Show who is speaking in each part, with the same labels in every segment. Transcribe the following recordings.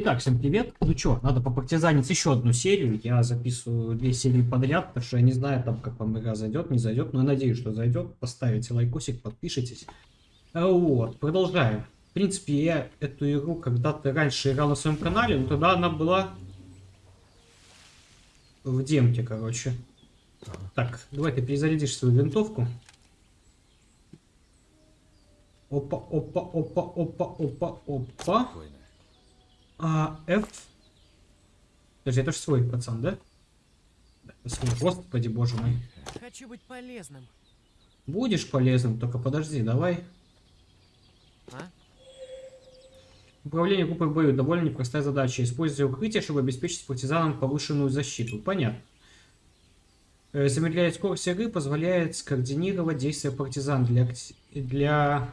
Speaker 1: Итак, всем привет. Ну что, надо попартизанить еще одну серию. Я записываю две серии подряд, потому что я не знаю, там, как вам игра зайдет, не зайдет. Но я надеюсь, что зайдет. Поставите лайкосик, подпишитесь. Вот, продолжаем. В принципе, я эту игру когда-то раньше играл на своем канале, но тогда она была в демке, короче. Так, давай ты перезарядишь свою винтовку. Опа, опа, опа, опа, опа, опа. А, F. Подожди, это же свой пацан, да? Да, свой. Господи, боже мой.
Speaker 2: Хочу быть полезным.
Speaker 1: Будешь полезным, только подожди, давай.
Speaker 2: А?
Speaker 1: Управление группой бою довольно непростая задача. Используя укрытие, чтобы обеспечить партизанам повышенную защиту. Понятно. Э, Замедляет скорость игры, позволяет скоординировать действия партизан. Для, для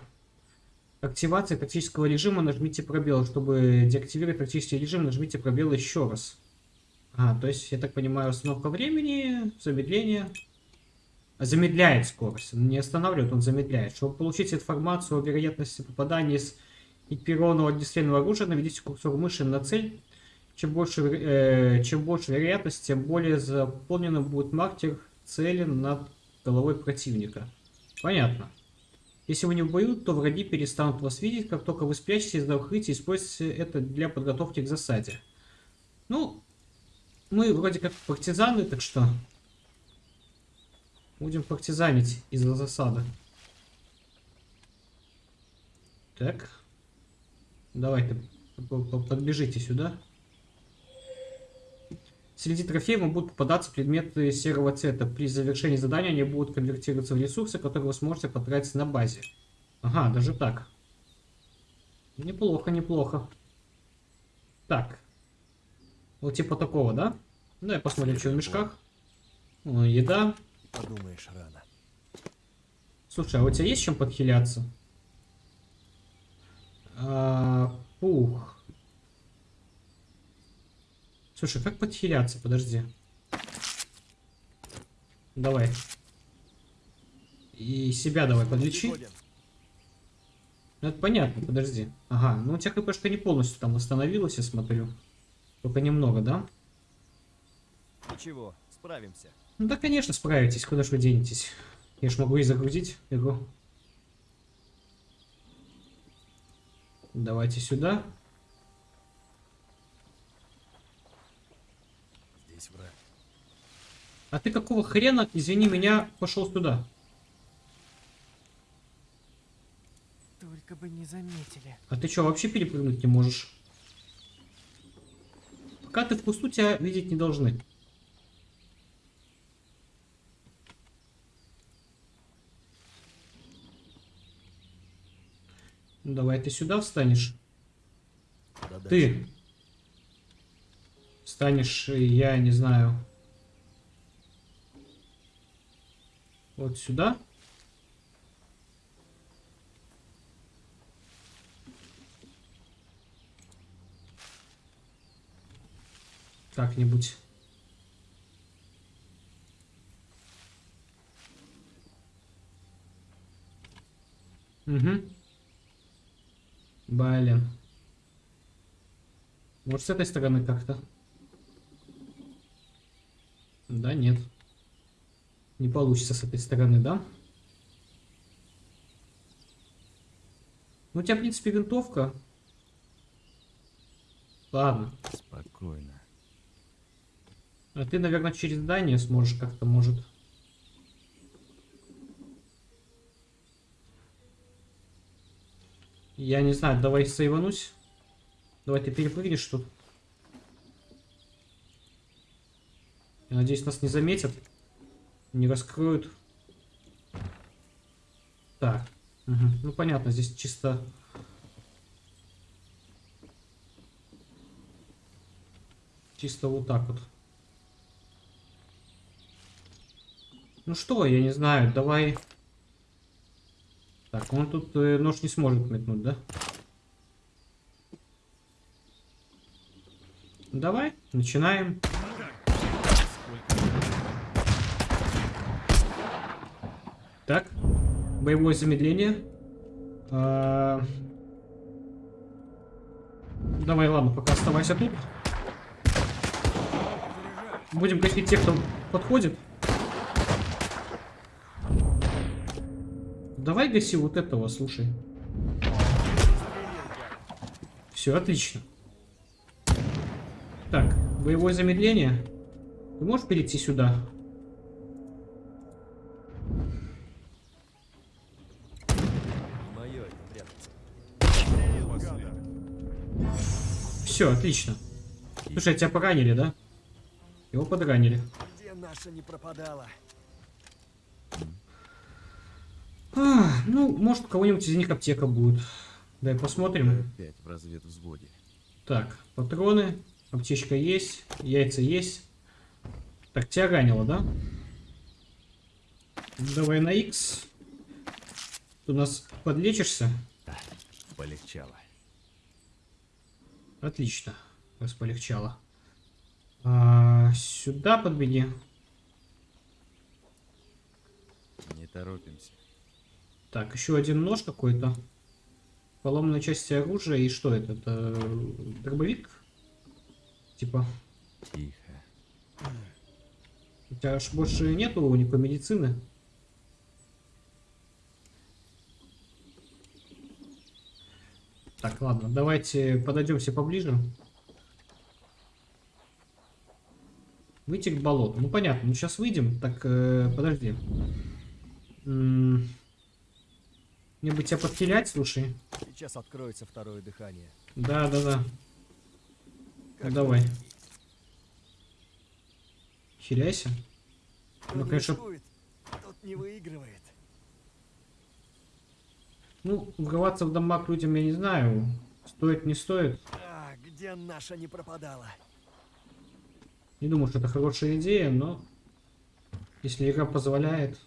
Speaker 1: активации тактического режима нажмите пробел. Чтобы деактивировать тактический режим, нажмите пробел еще раз. А, то есть, я так понимаю, остановка времени, замедление. Замедляет скорость. Не останавливает, он замедляет. Чтобы получить информацию о вероятности попадания из экипированного огнестрельного оружия, наведите курсор мыши на цель. Чем больше, э, чем больше вероятность, тем более заполненным будет маркер цели над головой противника. Понятно. Если вы не в то враги перестанут вас видеть, как только вы спрячетесь из укрытия, используйте это для подготовки к засаде. Ну, мы вроде как партизаны, так что будем партизанить из-за засады. Так. Давайте, подбежите сюда. Среди трофеев будут попадаться предметы серого цвета. При завершении задания они будут конвертироваться в ресурсы, которые вы сможете потратить на базе. Ага, даже так. Неплохо, неплохо. Так. Вот типа такого, да? Давай посмотрим, что в мешках. О, еда.
Speaker 3: Подумаешь, рано.
Speaker 1: Слушай, а у тебя есть чем подхиляться? А, пух. Слушай, как подхиляться? Подожди. Давай. И себя давай подлечи. Ну, это понятно, подожди. Ага, ну у тебя хпшка не полностью там восстановилась, я смотрю. Только немного, да?
Speaker 3: Ничего, справимся.
Speaker 1: Ну да, конечно, справитесь, куда ж вы денетесь. Я ж могу и загрузить игру. Давайте сюда.
Speaker 3: Здесь враг.
Speaker 1: А ты какого хрена, извини меня, пошел сюда?
Speaker 2: Только бы не заметили.
Speaker 1: А ты что, вообще перепрыгнуть не можешь? Пока ты в кусту, тебя видеть не должны. Ну, давай ты сюда встанешь.
Speaker 3: Задача.
Speaker 1: Ты встанешь, э, я не знаю, вот сюда. Как-нибудь. Угу. Блин. Может, с этой стороны как-то? Да, нет. Не получится с этой стороны, да? Ну, у тебя, в принципе, винтовка. Ладно.
Speaker 3: Спокойно.
Speaker 1: А ты, наверное, через здание сможешь как-то, может. Я не знаю, давай сейванусь. Давай ты перепрыгнешь тут. Я надеюсь, нас не заметят. Не раскроют. Так. Мгм. Ну, понятно, здесь чисто... Чисто вот так вот. Ну что, я не знаю, давай... Так, он тут э, нож не сможет метнуть, да? Давай, начинаем. Так, боевое замедление. А, Давай, ладно, пока оставайся тут. Будем гасить тех, кто подходит. Давай гаси вот этого, слушай. Все, отлично. Так, боевое замедление. Ты можешь перейти сюда? Все, отлично. Слушай, тебя поранили, да? Его подранили.
Speaker 3: Где наша не пропадала?
Speaker 1: А, ну, может, у кого-нибудь из них аптека будет. Дай посмотрим.
Speaker 3: Опять в разведвзводе.
Speaker 1: Так, патроны, аптечка есть, яйца есть. Так, тебя ранило, да? Давай на X. Ты у нас подлечишься?
Speaker 3: Полегчало.
Speaker 1: Отлично, раз полегчало. А, сюда подбеги.
Speaker 3: Не торопимся.
Speaker 1: Так, еще один нож какой-то. Поломанная часть оружия. И что это? Это дробовик? Типа.
Speaker 3: Тихо.
Speaker 1: У тебя аж больше нету никакой медицины. Так, ладно, давайте подойдем все поближе. Выйти к болоту. Ну понятно, ну сейчас выйдем. Так, э, подожди. М, Мне бы тебя подхилять, слушай.
Speaker 3: Сейчас откроется второе дыхание.
Speaker 1: Да, да, да.
Speaker 3: Как
Speaker 1: Давай.
Speaker 3: вы-
Speaker 1: Хиляйся. Ну,
Speaker 3: не
Speaker 1: конечно.
Speaker 3: тот не выигрывает.
Speaker 1: Ну, врываться в дома к людям я не знаю. Стоит, не стоит.
Speaker 3: А, где наша не пропадала?
Speaker 1: Не думаю, что это хорошая идея, но если игра позволяет.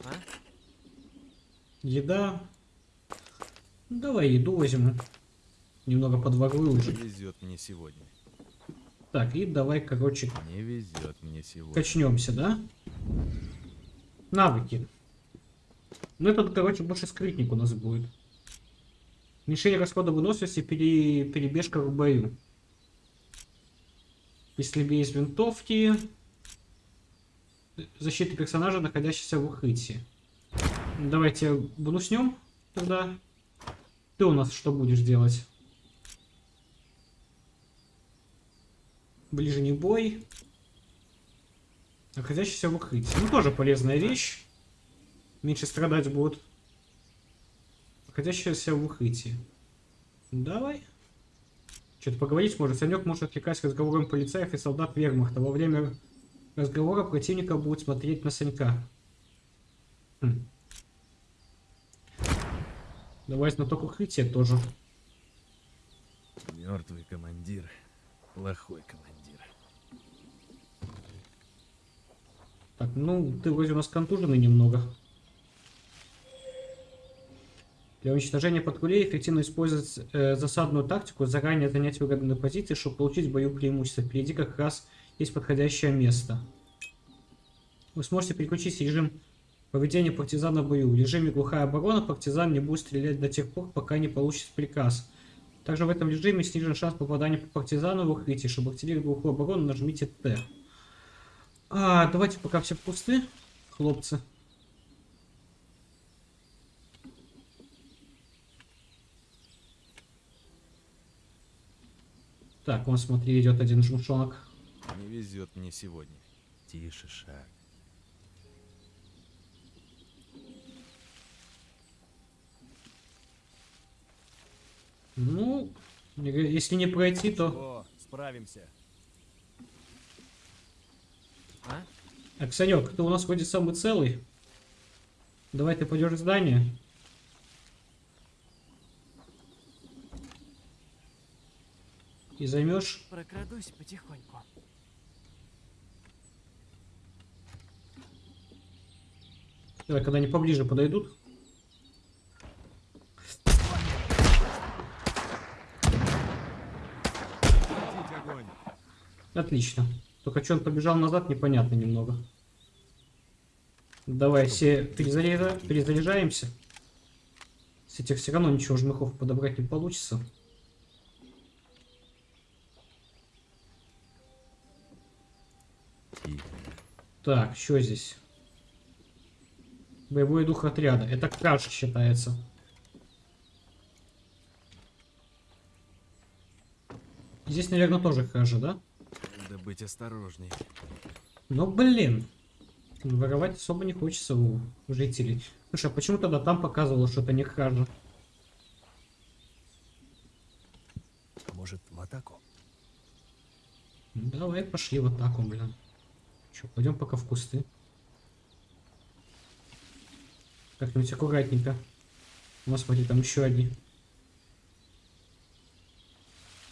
Speaker 2: А?
Speaker 1: Еда. Ну, давай еду возьму. Немного подворую уже.
Speaker 3: Не везет мне сегодня.
Speaker 1: Так, и давай, короче,
Speaker 3: Не везет мне сегодня.
Speaker 1: качнемся, да? Навыки. Ну, этот, короче, больше скрытник у нас будет. Уменьшение расхода выносливости, пере... перебежка в бою. Если без винтовки. Защита персонажа, находящегося в укрытии. Давайте бонуснем тогда. Ты у нас что будешь делать? Ближний бой. Находящийся в укрытии. Ну, тоже полезная вещь. Меньше страдать будут. Находящийся в укрытии. Давай. Что-то поговорить может. Санек может отвлекать разговором полицаев и солдат вермахта. Во время разговора противника будет смотреть на Санька. Хм. Давай знаток укрытия тоже.
Speaker 3: Мертвый командир. Плохой командир.
Speaker 1: Так, ну, ты вроде у нас контуженный немного. Для уничтожения патрулей эффективно использовать э, засадную тактику, заранее занять выгодные позиции, чтобы получить в бою преимущество. Впереди как раз есть подходящее место. Вы сможете переключить режим поведения партизана в бою. В режиме глухая оборона партизан не будет стрелять до тех пор, пока не получит приказ. Также в этом режиме снижен шанс попадания по партизану в укрытие. Чтобы активировать глухую оборону, нажмите Т. А, давайте пока все пусты, хлопцы. Так, вон, смотри, идет один жмушонок.
Speaker 3: Не везет мне сегодня. Тише шаг.
Speaker 1: Ну, если не пройти, то...
Speaker 3: О, справимся.
Speaker 2: А?
Speaker 1: Аксанек, ты у нас вроде самый целый. Давай ты пойдешь в здание. И займешь.
Speaker 2: Прокрадусь потихоньку.
Speaker 1: Давай, когда они поближе подойдут. Отлично. Только что он побежал назад, непонятно немного. Давай все перезаряжа- перезаряжаемся. С этих все равно ничего жмыхов подобрать не получится. Так, что здесь? Боевой дух отряда. Это кража считается. Здесь, наверное, тоже кража, да?
Speaker 3: Надо быть осторожней.
Speaker 1: Ну, блин. Воровать особо не хочется у жителей. Слушай, а почему тогда там показывало, что это не кража?
Speaker 4: Может, в атаку?
Speaker 1: Давай пошли в атаку, блин. Че, пойдем пока в кусты. Как-нибудь аккуратненько. Господи, там еще одни.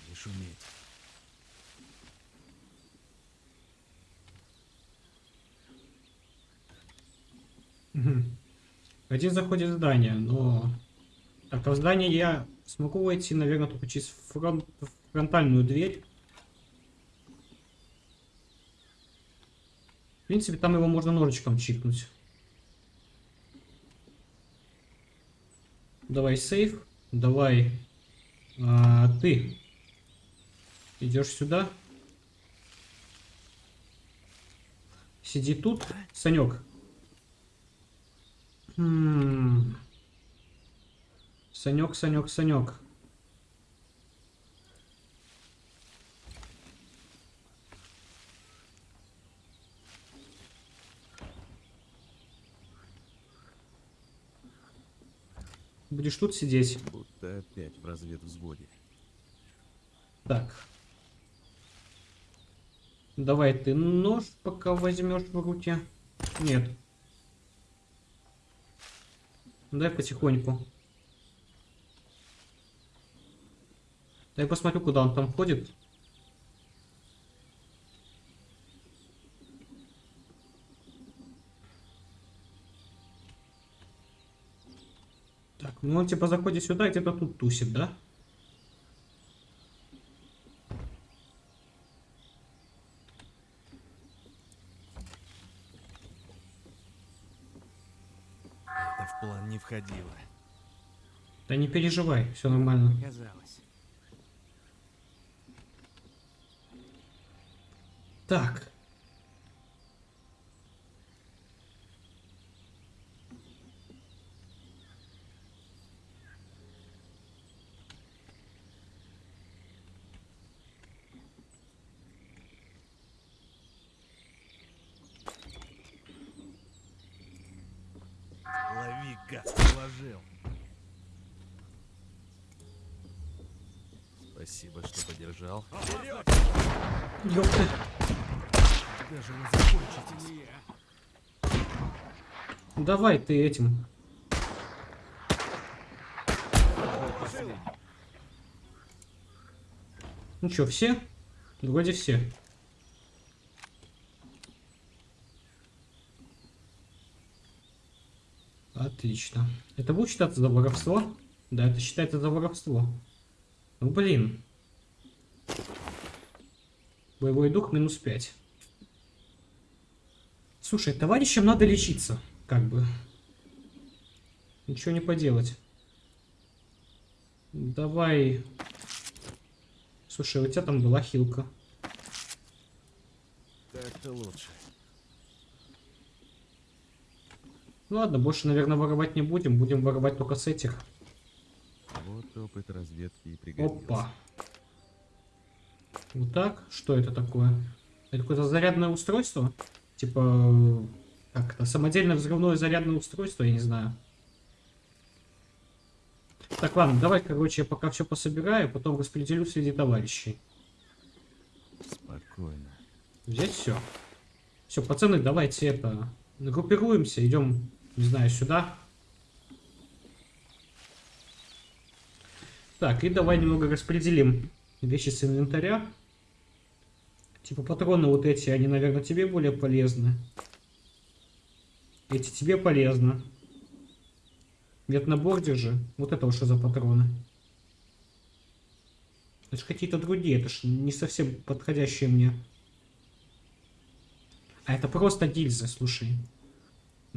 Speaker 3: Не шуметь.
Speaker 1: Мгм. Один заходит в здание, но... Так, а в здание я смогу войти, наверное, только через фрон- фронтальную дверь. Принципе, там его можно ножичком чикнуть. Давай сейф. Давай. а, ты. Идешь сюда. Сиди тут, Санек. Хм. Санек, Санек, Санек. Будешь тут сидеть.
Speaker 3: Будто опять в разведвзводе.
Speaker 1: Так. Давай ты нож пока возьмешь в руки. Нет. Дай потихоньку. Дай посмотрю, куда он там ходит. Так, ну он типа заходит сюда, и где-то тут тусит, да?
Speaker 3: Это в план не входило.
Speaker 1: Да не переживай, все нормально.
Speaker 2: Казалось.
Speaker 1: Так.
Speaker 3: Положил. Спасибо, что поддержал.
Speaker 1: Ёпта.
Speaker 3: Даже не закончитесь.
Speaker 1: Давай ты этим. Ну что, все? Вроде все. Отлично. Это будет считаться за воровство? Да, это считается за воровство. Ну блин. Боевой дух минус 5. Слушай, товарищам надо лечиться, как бы. Ничего не поделать. Давай. Слушай, у тебя там была хилка.
Speaker 3: Так-то лучше.
Speaker 1: Ну ладно, больше, наверное, воровать не будем. Будем воровать только с этих.
Speaker 3: Вот опыт разведки и пригодился.
Speaker 1: Опа. Вот так. Что это такое? Это какое-то зарядное устройство? Типа... Как это? Самодельное взрывное зарядное устройство? Я не знаю. Так, ладно, давай, короче, я пока все пособираю, потом распределю среди товарищей.
Speaker 3: Спокойно.
Speaker 1: Взять все. Все, пацаны, давайте это... Группируемся, идем, не знаю, сюда. Так, и давай немного распределим вещи с инвентаря. Типа патроны вот эти, они, наверное, тебе более полезны. Эти тебе полезны. Нет, набор держи. Вот это вот что за патроны? Это же какие-то другие, это ж не совсем подходящие мне. А это просто гильзы, слушай.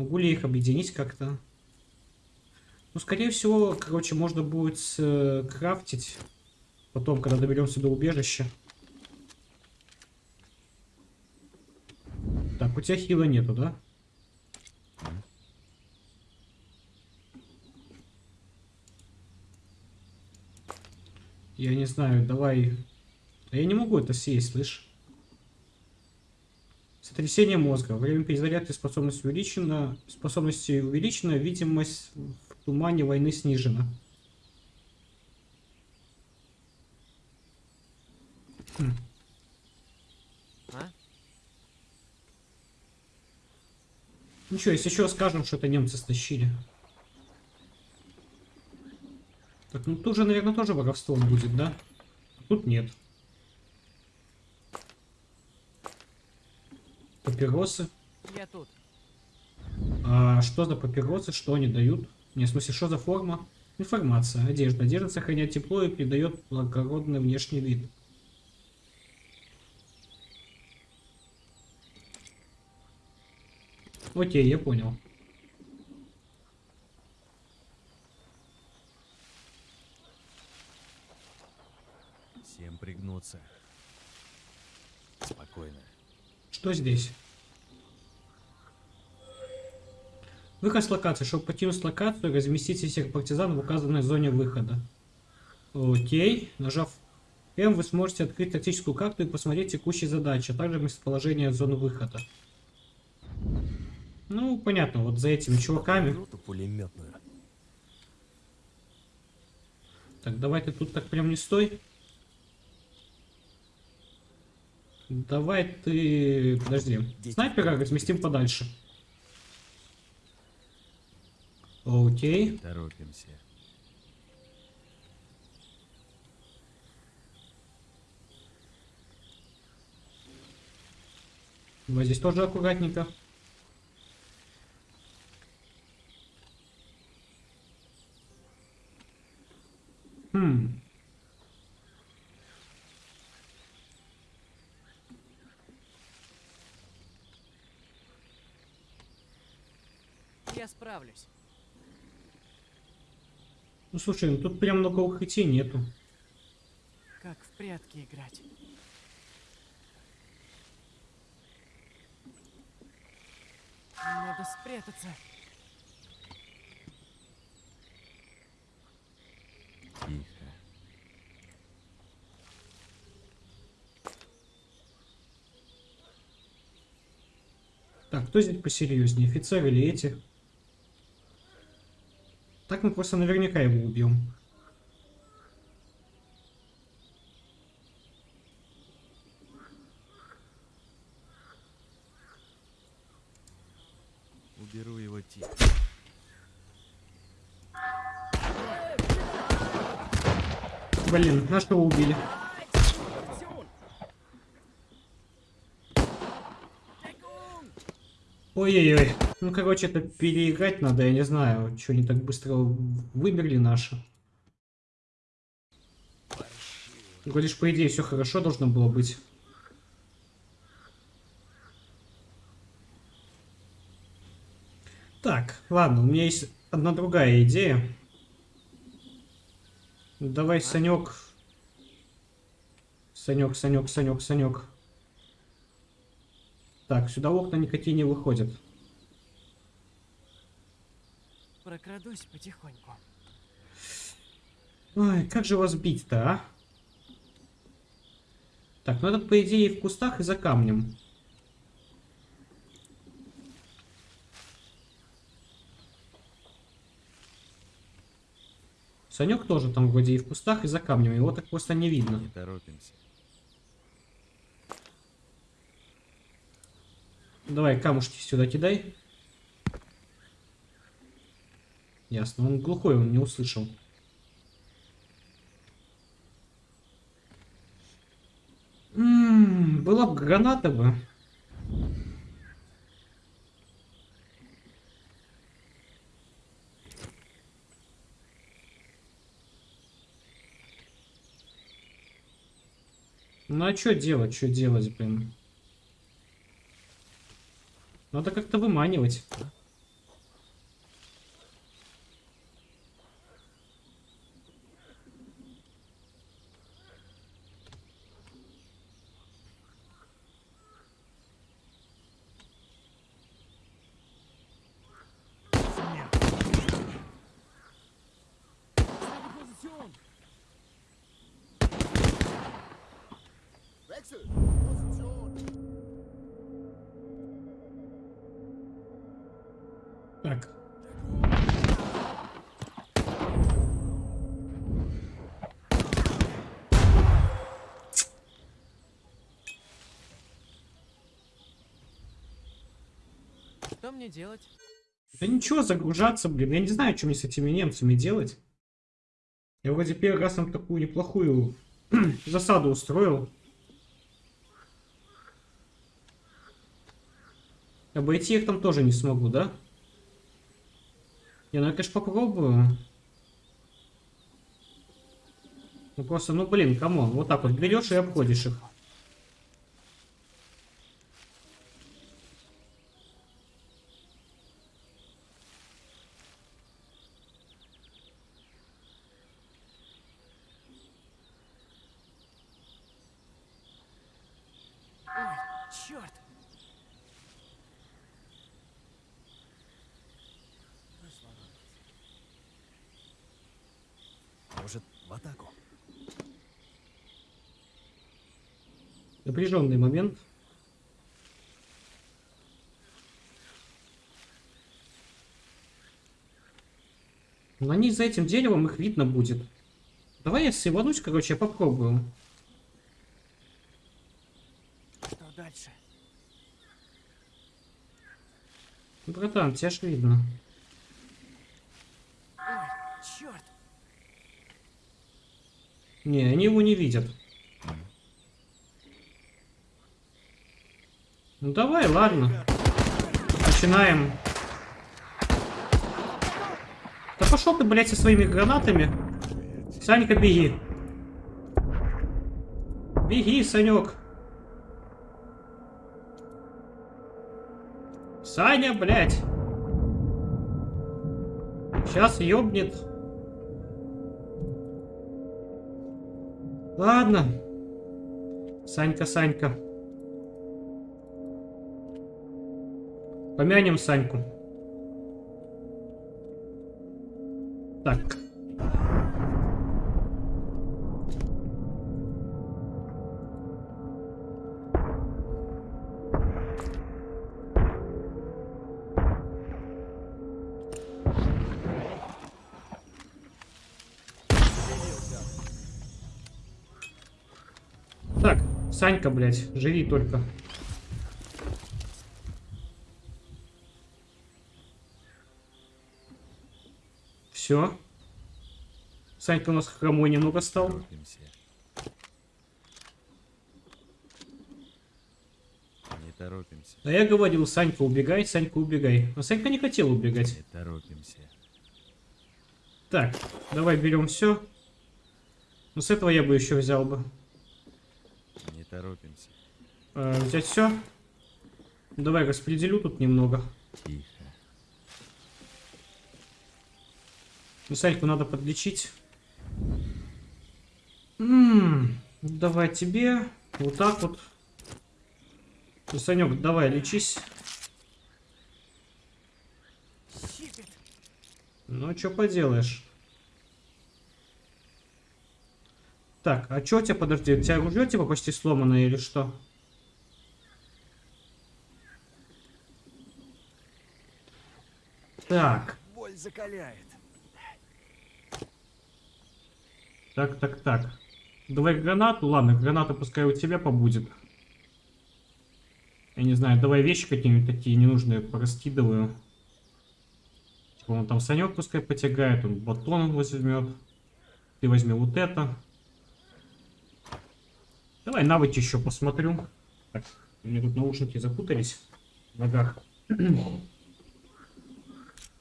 Speaker 1: Могу ли их объединить как-то? Ну, скорее всего, короче, можно будет э, крафтить. Потом, когда доберемся до убежища. у тебя хила нету, да? Я не знаю, давай... Я не могу это съесть, слышь? Сотрясение мозга. Время перезарядки способность увеличена. Способности увеличена. Видимость в тумане войны снижена. Хм.
Speaker 2: А?
Speaker 1: Ничего, если еще скажем, что это немцы стащили. Так, ну тут же, наверное, тоже воровство будет, да? Тут нет. Папиросы.
Speaker 2: Я тут.
Speaker 1: А что за папиросы, что они дают? Не, в смысле, что за форма? Информация. Одежда. Одежда сохраняет тепло и придает благородный внешний вид. Окей, я понял.
Speaker 3: Всем пригнуться. Спокойно.
Speaker 1: Что здесь? Выход с локации. Чтобы покинуть локацию, разместите всех партизан в указанной зоне выхода. Окей. Нажав М, вы сможете открыть тактическую карту и посмотреть текущие задачи, а также местоположение зоны выхода. Ну, понятно, вот за этими чуваками. Так, давай ты тут так прям не стой. Давай ты... Подожди. Снайпера разместим подальше. Окей.
Speaker 3: Торопимся.
Speaker 1: Вот здесь тоже аккуратненько. Хм.
Speaker 2: Я справлюсь.
Speaker 1: Ну слушай, ну тут прям много укрытий нету.
Speaker 2: Как в прятки играть. Надо спрятаться.
Speaker 3: Тихо.
Speaker 1: Так, кто здесь посерьезнее, офицер или эти? Так мы просто наверняка его убьем.
Speaker 3: Уберу его тихо.
Speaker 1: Блин, нашего убили. Ой-ой-ой. Ну, короче, это переиграть надо, я не знаю, что они так быстро вымерли наши. Ж, по идее, все хорошо должно было быть. Так, ладно, у меня есть одна другая идея. Давай, Санек. Санек, Санек, Санек, Санек. Так, сюда окна никакие не выходят.
Speaker 2: Прокрадусь потихоньку.
Speaker 1: Ой, как же вас бить-то, а? Так, ну этот, по идее, в кустах и за камнем. Санек тоже там вроде и в кустах, и за камнем. Его так просто не видно.
Speaker 3: Не торопимся.
Speaker 1: Давай, камушки сюда кидай. Ясно, он глухой, он не услышал. М, была бы граната бы. Ну а что делать, что делать, блин? Надо как-то выманивать.
Speaker 2: Мне делать?
Speaker 1: Да ничего, загружаться, блин. Я не знаю, что мне с этими немцами делать. Я вроде первый раз нам такую неплохую засаду устроил. Обойти их там тоже не смогу, да? Не, ну я, конечно, попробую. Ну просто, ну блин, come on. Вот так вот берешь и обходишь их.
Speaker 2: Ой, черт!
Speaker 4: Может, в атаку?
Speaker 1: Напряженный момент. Но они за этим деревом их видно будет. Давай я сиванусь, короче, я попробую.
Speaker 2: Что дальше?
Speaker 1: Братан, тебя ж видно.
Speaker 2: Ой, черт!
Speaker 1: Не, они его не видят. Ну давай, ладно. Начинаем. Да пошел ты, блядь, со своими гранатами. Санька, беги. Беги, Санек. Саня, блядь. Сейчас ёбнет. Ладно. Санька, Санька. Помянем Саньку. Так. Так, Санька, блядь, живи только. Все. Санька у нас хромой немного стал.
Speaker 3: Торопимся. Не торопимся.
Speaker 1: А я говорил, Санька, убегай, Санька, убегай. Но Санька не хотел убегать.
Speaker 3: Не торопимся.
Speaker 1: Так, давай берем все. Ну, с этого я бы еще взял бы.
Speaker 3: Не торопимся.
Speaker 1: Э, взять все. Давай распределю тут немного.
Speaker 3: Тихо.
Speaker 1: Саньку надо подлечить. М, давай тебе. Вот так вот. Санек, давай, лечись. Ну, что поделаешь. Так, а что у тебя, подожди, у тебя ружье типа почти сломанное или что? Так,
Speaker 4: Боль закаляет.
Speaker 1: Так, так, так. Давай гранату, ладно, граната пускай у тебя побудет. Я не знаю, давай вещи какие-нибудь такие ненужные пораскидываю. Типа он там Санек пускай потягает, он батон возьмет. Ты возьми вот это. Давай навыки еще посмотрю. Так, у меня тут наушники запутались в ногах.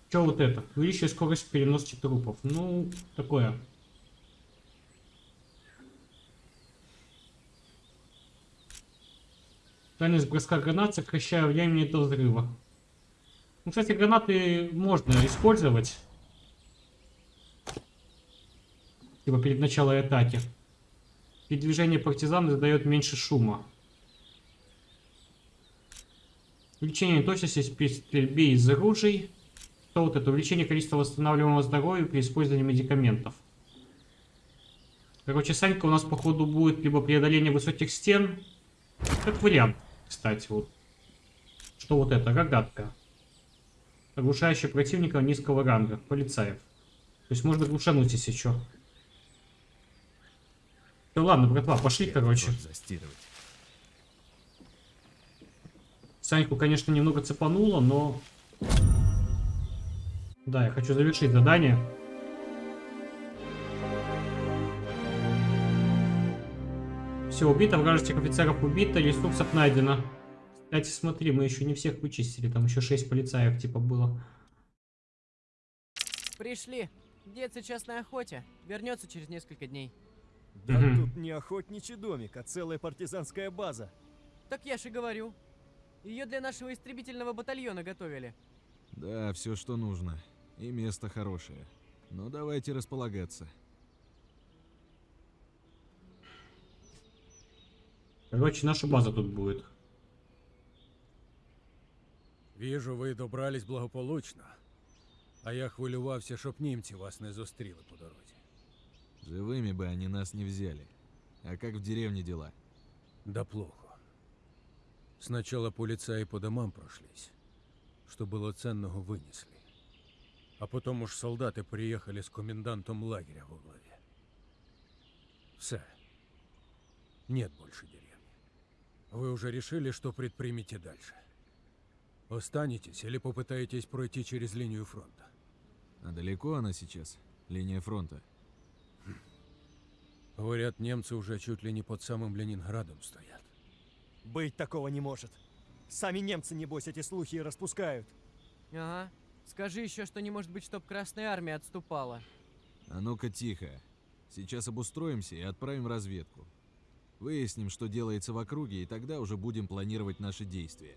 Speaker 1: Че вот это? Увеличивает скорость переноски трупов. Ну, такое. Дальность броска гранат сокращаю времени до взрыва. Ну, кстати, гранаты можно использовать. Типа перед началом атаки. Передвижение партизан издает меньше шума. Увеличение точности при стрельбе из оружий. Что вот это? Увеличение количества восстанавливаемого здоровья при использовании медикаментов. Короче, Санька у нас, походу, будет либо преодоление высоких стен. Как вариант, кстати, вот. Что вот это? Рогатка. Оглушающая противника низкого ранга. Полицаев. То есть можно глушануть, если что. Ну ладно, братва, пошли, короче.
Speaker 3: Вот застирывать.
Speaker 1: Саньку, конечно, немного цепануло, но... Да, я хочу завершить задание. Все, убито, вражеских офицеров убито, ресурсов найдено. Кстати, смотри, мы еще не всех вычистили, там еще 6 полицаев типа было.
Speaker 2: Пришли. Дед сейчас на охоте. Вернется через несколько дней.
Speaker 4: Да
Speaker 1: Мгм.
Speaker 4: тут не охотничий домик, а целая партизанская база.
Speaker 2: Так я же говорю. Ее для нашего истребительного батальона готовили.
Speaker 3: Да, все, что нужно. И место хорошее. Но давайте располагаться.
Speaker 1: Короче, наша база тут будет.
Speaker 5: Віжу, ви добрались благополучно. А я хвилювався, щоб німці вас не зустріли по дорозі.
Speaker 3: Живыми бы они нас не взяли. А как в деревне дела?
Speaker 5: Да плохо. Сначала полицаи по домам прошлись, что было ценного вынесли. А потом уж солдаты приехали с комендантом лагеря во главе. Все. Нет больше деревни. Вы уже решили, что предпримете дальше? Останетесь или попытаетесь пройти через линию фронта?
Speaker 3: А далеко она сейчас? Линия фронта.
Speaker 5: Говорят, немцы уже чуть ли не под самым Ленинградом стоят.
Speaker 4: Быть такого не может. Сами немцы, небось, эти слухи и распускают.
Speaker 2: Ага. Скажи еще, что не может быть, чтоб Красная Армия отступала.
Speaker 3: А ну-ка тихо. Сейчас обустроимся и отправим разведку. Выясним, что делается в округе, и тогда уже будем планировать наши действия.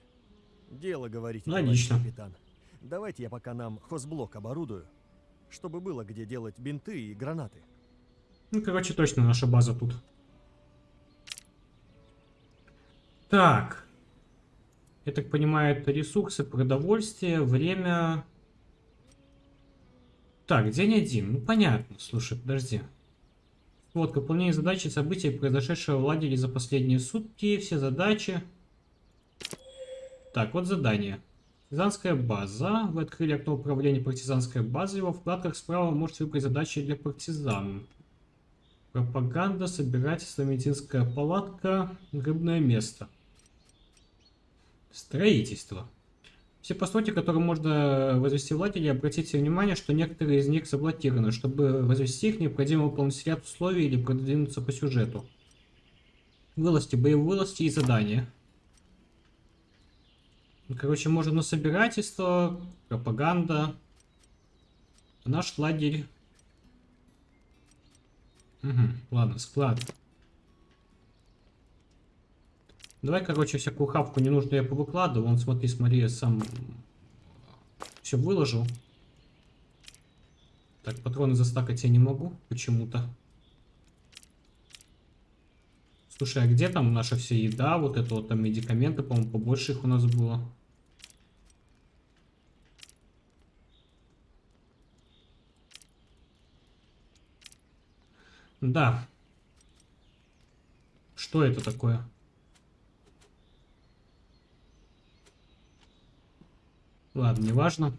Speaker 4: Дело, говорите,
Speaker 1: Логично.
Speaker 4: товарищ капитан. Давайте я пока нам хозблок оборудую, чтобы было где делать бинты и гранаты.
Speaker 1: Ну, короче, точно наша база тут. Так. Я так понимаю, это ресурсы, продовольствие, время... Так, день один. Ну, понятно. Слушай, подожди. Вот, выполнение задачи и событий, произошедшего в лагере за последние сутки. Все задачи. Так, вот задание. Партизанская база. Вы открыли окно управления партизанской базой. Во вкладках справа можете выбрать задачи для партизан. Пропаганда, собирательство, медицинская палатка, рыбное место. Строительство. Все постройки, которые можно возвести лагере, обратите внимание, что некоторые из них заблокированы. Чтобы возвести их, необходимо выполнить ряд условий или продвинуться по сюжету. Вылазки, боевые вылазки и задания. Короче, можно собирательство, пропаганда. Наш лагерь Угу, ладно, склад. Давай, короче, всякую хавку не нужно я повыкладываю. Вон, смотри, смотри, я сам все выложил. Так, патроны застакать я не могу почему-то. Слушай, а где там наша вся еда? Вот это вот там медикаменты, по-моему, побольше их у нас было. Да. Что это такое? Ладно, неважно.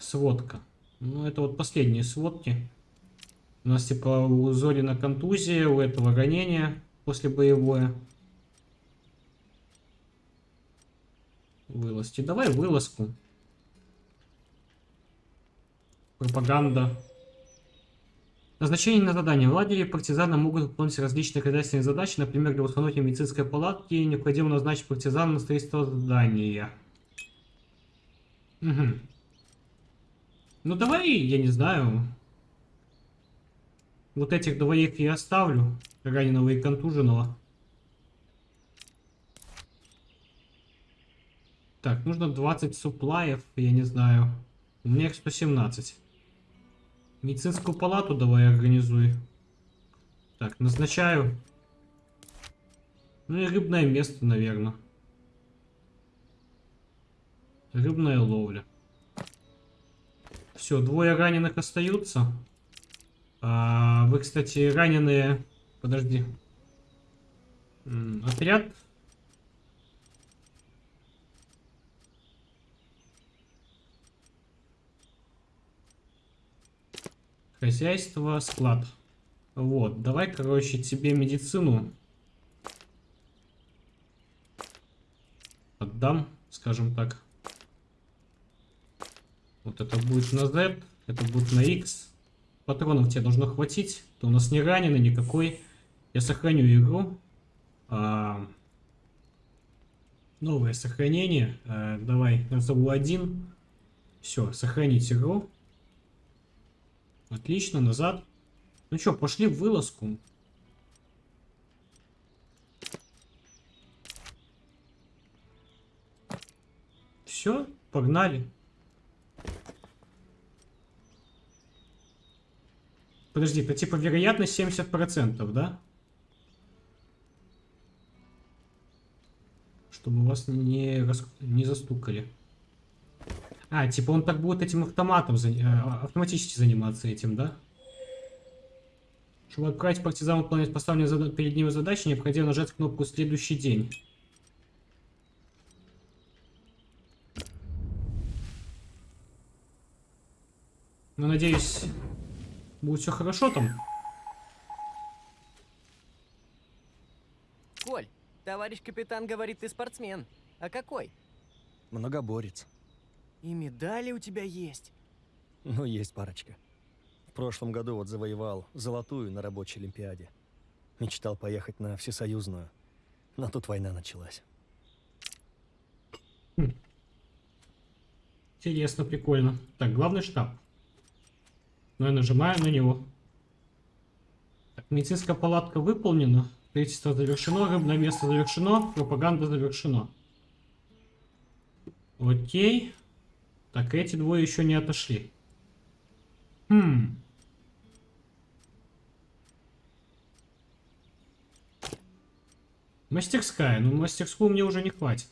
Speaker 1: Сводка. Ну, это вот последние сводки. У нас типа у Зорина контузия, у этого ранение после боевое. Вылазки. Давай вылазку. Пропаганда. Назначение на задание. В лагере партизаны могут выполнять различные хозяйственные задачи, например, для установки медицинской палатки необходимо назначить партизан на строительство здания. Угу. Ну давай, я не знаю. Вот этих двоих я оставлю. Раненого и контуженного. Так, нужно 20 суплаев, я не знаю. У меня их 117. Медицинскую палату давай организуй. Так, назначаю. Ну и рыбное место, наверное. Рыбная ловля. Все, двое раненых остаются. А, вы, кстати, раненые... Подожди. Отряд. Хозяйство, склад. Вот, давай, короче, тебе медицину отдам, скажем так. Вот это будет на Z, это будет на X. Патронов тебе должно хватить. Ты у нас не раненый никакой. Я сохраню игру. А, новое сохранение. А, давай, назову один. Все, сохранить игру. Отлично, назад. Ну что, пошли в вылазку. Все, погнали. Подожди, это типа вероятность 70%, да? Чтобы вас не, рас... не застукали. А, типа он так будет этим автоматом, за... э, автоматически заниматься этим, да? Чтобы отправить партизан выполнять поставленные зада... перед ним задачи, необходимо нажать кнопку «Следующий день». Ну, надеюсь, будет все хорошо там.
Speaker 2: Коль, товарищ капитан говорит, ты спортсмен. А какой?
Speaker 4: Многоборец.
Speaker 2: И медали у тебя есть.
Speaker 4: Ну, есть парочка. В прошлом году вот завоевал золотую на рабочей олимпиаде. Мечтал поехать на всесоюзную. Но тут война началась.
Speaker 1: Интересно, прикольно. Так, главный штаб. Ну, я нажимаю на него. Так, медицинская палатка выполнена. Строительство завершено, рыбное место завершено, пропаганда завершено. Окей. Так, эти двое еще не отошли. Хм. Мастерская. Ну, мастерскую мне уже не хватит.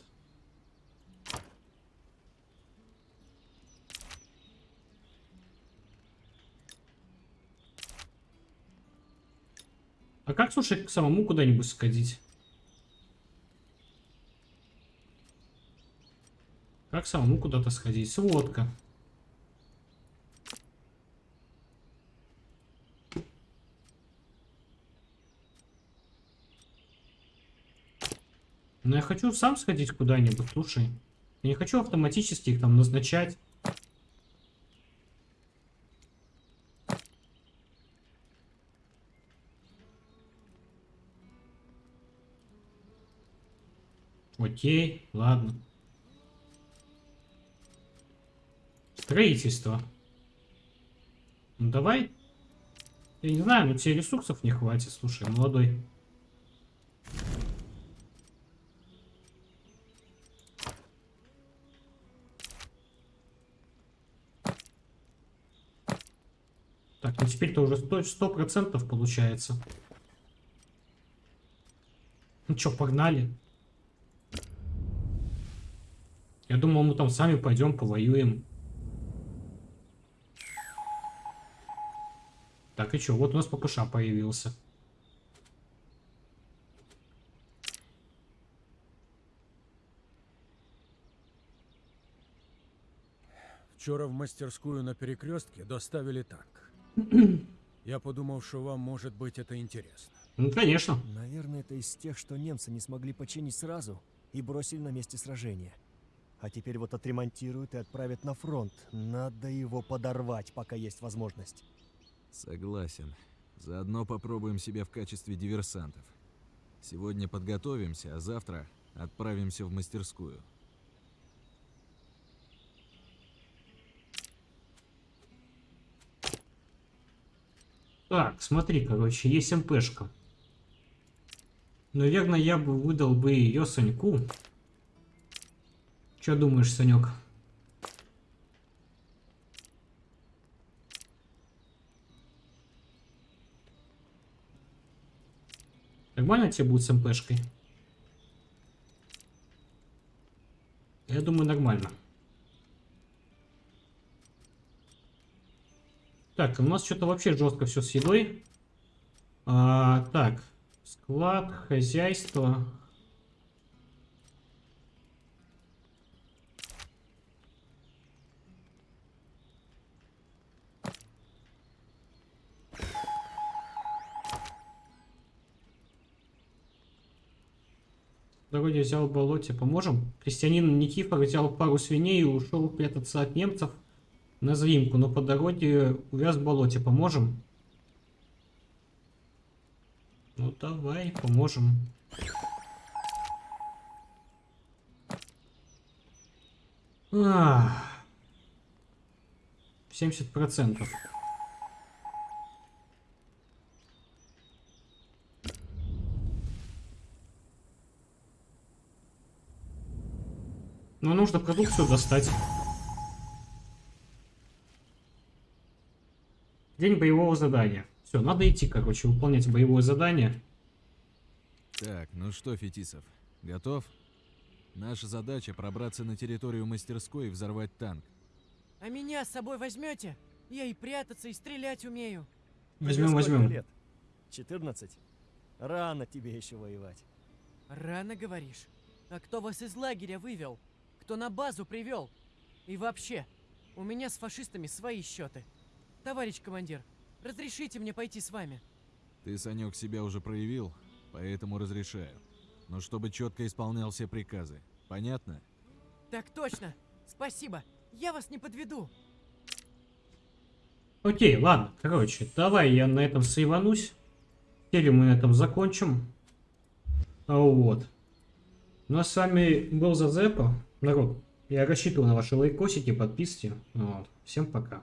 Speaker 1: А как, слушай, к самому куда-нибудь сходить? Как самому куда-то сходить? Сводка. Но я хочу сам сходить куда-нибудь, слушай. Я не хочу автоматически их там назначать. Окей, ладно. Строительство. Ну давай. Я не знаю, но тебе ресурсов не хватит, слушай, молодой. Так, ну теперь-то уже сто процентов получается. Ну чё, погнали. Я думал, мы там сами пойдем повоюем. Так, и чё? Вот у нас ППШ появился.
Speaker 5: Вчора в мастерскую на перекрестке доставили танк. Я подумал, что вам может быть это интересно.
Speaker 1: Ну, конечно.
Speaker 4: Наверное, это из тех, что немцы не смогли починить сразу и бросили на месте сражения. А теперь вот отремонтируют и отправят на фронт. Надо его подорвать, пока есть возможность.
Speaker 3: Согласен. Заодно попробуем себя в качестве диверсантов. Сегодня подготовимся, а завтра отправимся в мастерскую.
Speaker 1: Так, смотри, короче, есть МПшка. Наверное, я бы выдал бы ее Саньку. Что думаешь, Санек? Нормально тебе будет с МПшкой? Я думаю, нормально. Так, у нас что-то вообще жестко все с едой. А, так, склад, хозяйство. В дороге взял болоте. Поможем? Крестьянин Никифор взял пару свиней и ушел прятаться от немцев на заимку, но по дороге увяз в болоте. Поможем? Ну давай, поможем. Ах. 70%. Ну, нужно продукцию достать. День боевого задания. Все, надо идти, короче, выполнять боевое задание.
Speaker 3: Так, ну что, Фетисов, готов? Наша задача пробраться на территорию мастерской и взорвать танк.
Speaker 2: А меня с собой возьмете? Я и прятаться, и стрелять умею.
Speaker 4: Тебе
Speaker 1: Возьмем,
Speaker 4: сколько
Speaker 1: возьмем.
Speaker 4: лет? 14? Рано тебе еще воевать.
Speaker 2: Рано говоришь. А кто вас из лагеря вывел? Кто на базу привел? И вообще, у меня с фашистами свои счеты. Товарищ командир, разрешите мне пойти с вами?
Speaker 3: Ты, Санек, себя уже проявил, поэтому разрешаю. Но чтобы четко исполнял все приказы. Понятно?
Speaker 2: Так точно. Спасибо. Я вас не подведу.
Speaker 1: Окей, ладно, короче, давай я на этом сейванусь. Серию мы на этом закончим. А Вот. Ну а с вами был Зазепа. Народ, я рассчитываю на ваши лайкосики, подписки. Вот. Всем пока.